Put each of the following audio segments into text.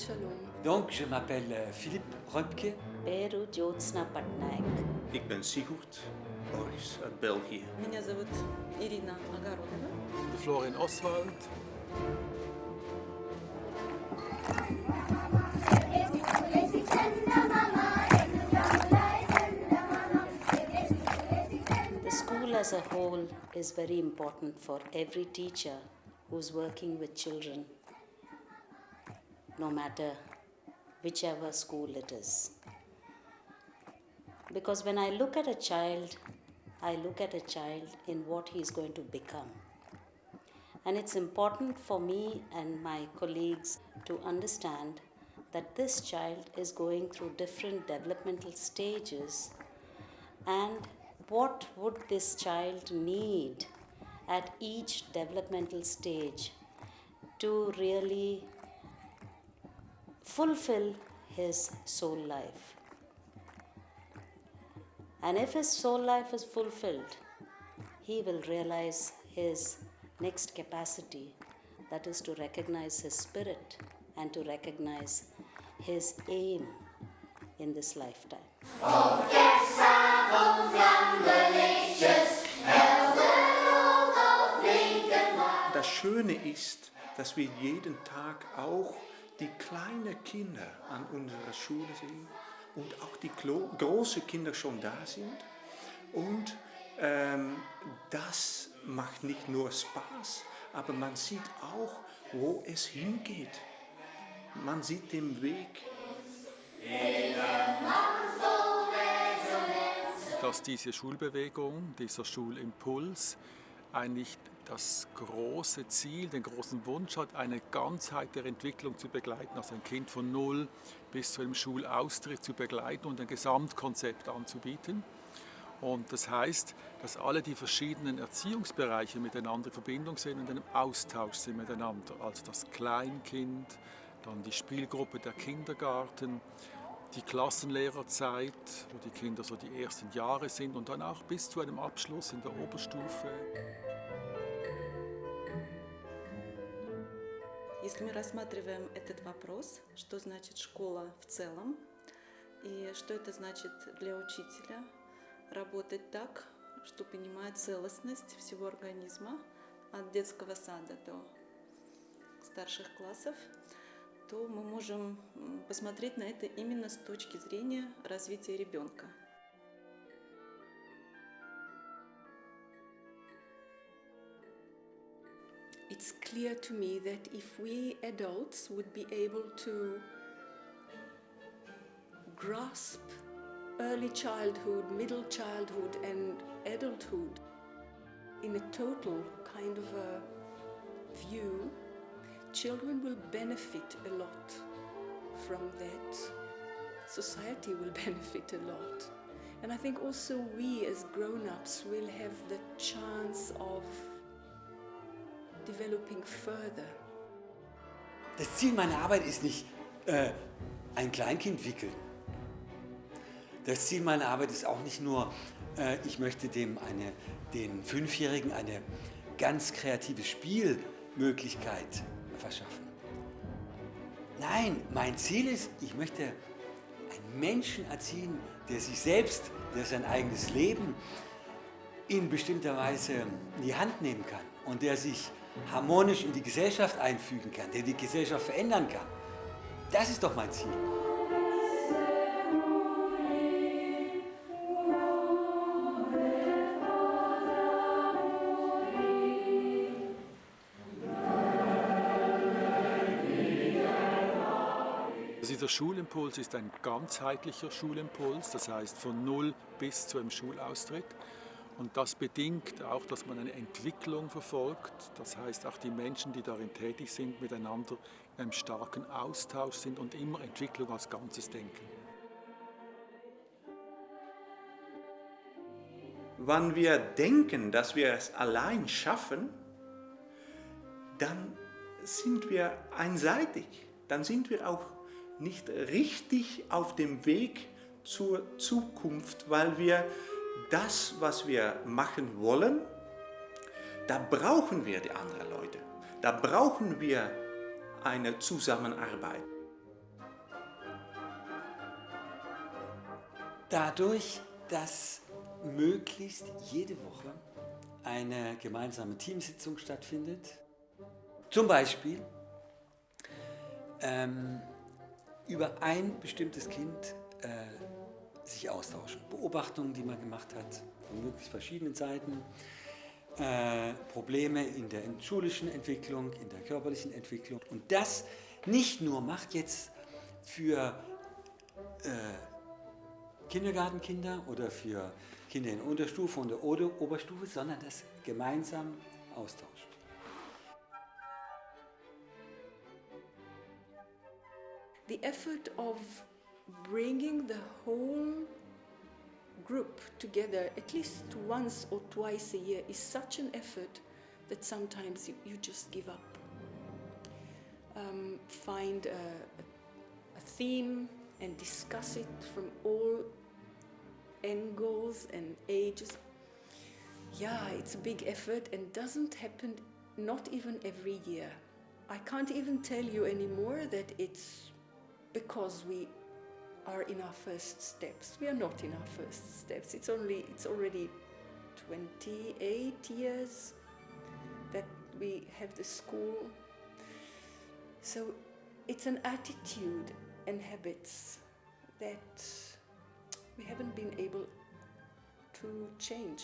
Chalom. Donc, je m'appelle euh, Philippe Röpke. Beru Jotsna Patnaik. Ik ben Sigurd Boris uit België. Меня зовут Ирина Огородова. Florian Oswald. The school as a whole is very important for every teacher who's working with children no matter whichever school it is. Because when I look at a child, I look at a child in what he's going to become. And it's important for me and my colleagues to understand that this child is going through different developmental stages and what would this child need at each developmental stage to really fulfill his soul life. And if his soul life is fulfilled, he will realize his next capacity that is to recognize his spirit and to recognize his aim in this lifetime. Das Schöne ist, dass wir jeden Tag auch die kleinen Kinder an unserer Schule sehen und auch die großen Kinder schon da sind. Und ähm, das macht nicht nur Spaß, aber man sieht auch, wo es hingeht. Man sieht den Weg. dass diese Schulbewegung, dieser Schulimpuls eigentlich das große Ziel, den großen Wunsch hat, eine Ganzheit der Entwicklung zu begleiten, also ein Kind von null bis zu einem Schulaustritt zu begleiten und ein Gesamtkonzept anzubieten. Und das heißt, dass alle die verschiedenen Erziehungsbereiche miteinander in Verbindung sind und in einem Austausch sind miteinander. Also das Kleinkind, dann die Spielgruppe der Kindergarten, die Klassenlehrerzeit, wo die Kinder so die ersten Jahre sind und dann auch bis zu einem Abschluss in der Oberstufe. Если мы рассматриваем этот вопрос, что значит школа в целом, и что это значит для учителя, работать так, что понимает целостность всего организма, от детского сада до старших классов, то мы можем посмотреть на это именно с точки зрения развития ребенка. It's clear to me that if we adults would be able to grasp early childhood, middle childhood, and adulthood in a total kind of a view, children will benefit a lot from that. Society will benefit a lot. And I think also we as grown ups will have the chance of developing further. Das Ziel meiner Arbeit ist nicht äh, ein Kleinkind wickeln. Das Ziel meiner Arbeit ist auch nicht nur, äh, ich möchte dem eine, den Fünfjährigen eine ganz kreative Spielmöglichkeit verschaffen. Nein, mein Ziel ist, ich möchte einen Menschen erziehen, der sich selbst, der sein eigenes Leben in bestimmter Weise in die Hand nehmen kann und der sich harmonisch in die Gesellschaft einfügen kann, der die Gesellschaft verändern kann. Das ist doch mein Ziel. Dieser Schulimpuls ist ein ganzheitlicher Schulimpuls, das heißt von null bis zu einem Schulaustritt. Und das bedingt auch, dass man eine Entwicklung verfolgt. Das heißt, auch die Menschen, die darin tätig sind, miteinander in einem starken Austausch sind und immer Entwicklung als Ganzes denken. Wenn wir denken, dass wir es allein schaffen, dann sind wir einseitig. Dann sind wir auch nicht richtig auf dem Weg zur Zukunft, weil wir das, was wir machen wollen, da brauchen wir die anderen Leute. Da brauchen wir eine Zusammenarbeit. Dadurch, dass möglichst jede Woche eine gemeinsame Teamsitzung stattfindet, zum Beispiel ähm, über ein bestimmtes Kind äh, sich austauschen. Beobachtungen, die man gemacht hat, von möglichst verschiedenen Seiten. Äh, Probleme in der schulischen Entwicklung, in der körperlichen Entwicklung. Und das nicht nur macht jetzt für äh, Kindergartenkinder oder für Kinder in Unterstufe und der Oberstufe, sondern das gemeinsam austauscht. The effort of bringing the whole group together at least once or twice a year is such an effort that sometimes you, you just give up. Um, find a, a theme and discuss it from all angles and ages. Yeah, it's a big effort and doesn't happen not even every year. I can't even tell you anymore that it's because we are in our first steps. We are not in our first steps. It's only it's already 28 years that we have the school. So it's an attitude and habits that we haven't been able to change.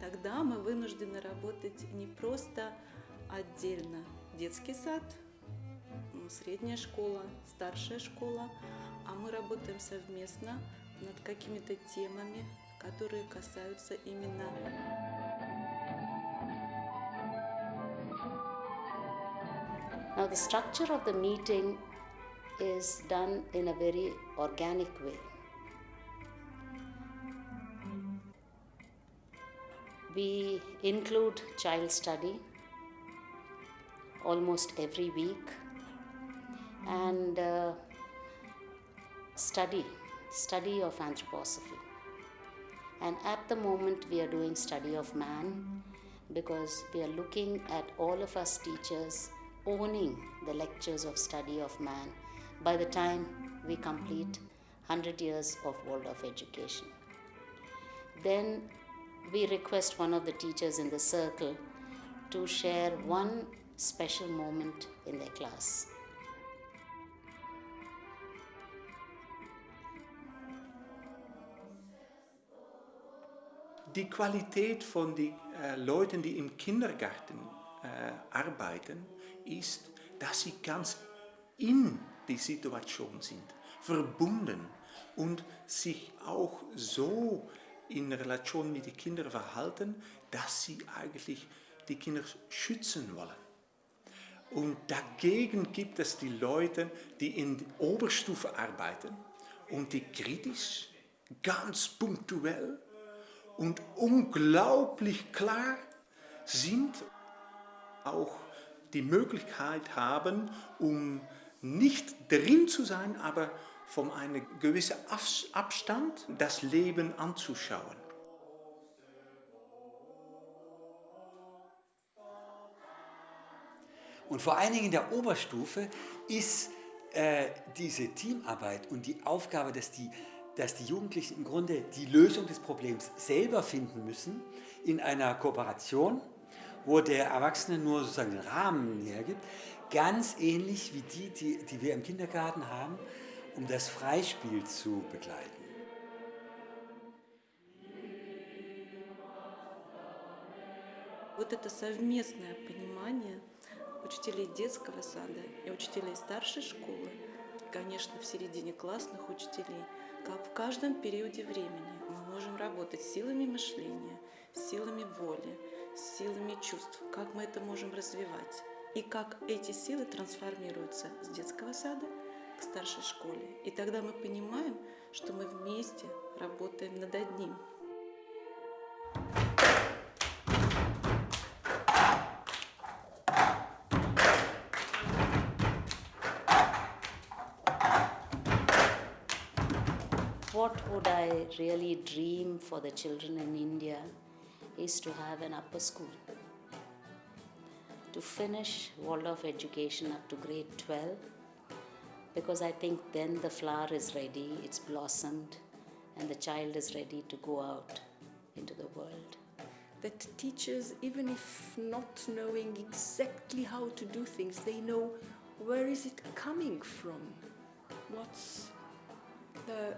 Тогда мы вынуждены работать не просто отдельно детский сад, средняя школа, старшая школа, а мы работаем совместно над какими-то темами, которые касаются именно Now, the structure of the meeting is done in a very organic way. We include child study almost every week. And uh, study study of anthroposophy. And at the moment we are doing study of man because we are looking at all of us teachers owning the lectures of study of man by the time we complete 100 years of world of education. Then we request one of the teachers in the circle to share one special moment in their class. Die Qualität von den äh, Leuten, die im Kindergarten äh, arbeiten, ist, dass sie ganz in die Situation sind, verbunden und sich auch so in Relation mit den Kindern verhalten, dass sie eigentlich die Kinder schützen wollen. Und dagegen gibt es die Leute, die in der Oberstufe arbeiten und die kritisch, ganz punktuell und unglaublich klar sind, auch die Möglichkeit haben, um nicht drin zu sein, aber von einem gewissen Abstand das Leben anzuschauen. Und vor allen Dingen in der Oberstufe ist äh, diese Teamarbeit und die Aufgabe, dass die, dass die Jugendlichen im Grunde die Lösung des Problems selber finden müssen, in einer Kooperation, wo der Erwachsene nur sozusagen den Rahmen hergibt, ganz ähnlich wie die, die, die wir im Kindergarten haben, um das Freispiel zu begleiten. Вот это совместное понимание учителей детского сада и учителей старшей школы, и, конечно, в середине классных учителей, как в каждом периоде времени мы можем работать силами мышления, силами воли, силами чувств, как мы это можем развивать, и как эти силы трансформируются с детского сада к старшей школе. И тогда мы понимаем, что мы вместе работаем над одним – what would I really dream for the children in India is to have an upper school. to finish Waldorf education up to grade 12 because I think then the flower is ready, it's blossomed, and the child is ready to go out into the world. That teachers, even if not knowing exactly how to do things, they know where is it coming from? What's the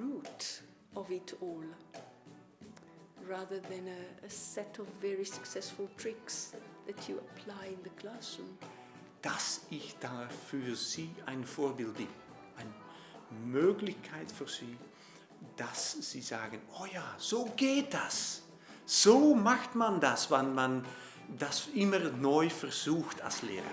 root of it all? Rather than a, a set of very successful tricks that you apply in the classroom. dass ich da für sie ein Vorbild bin. Eine Möglichkeit für sie, dass sie sagen, oh ja, so geht das. So macht man das, wenn man das immer neu versucht als Lehrer.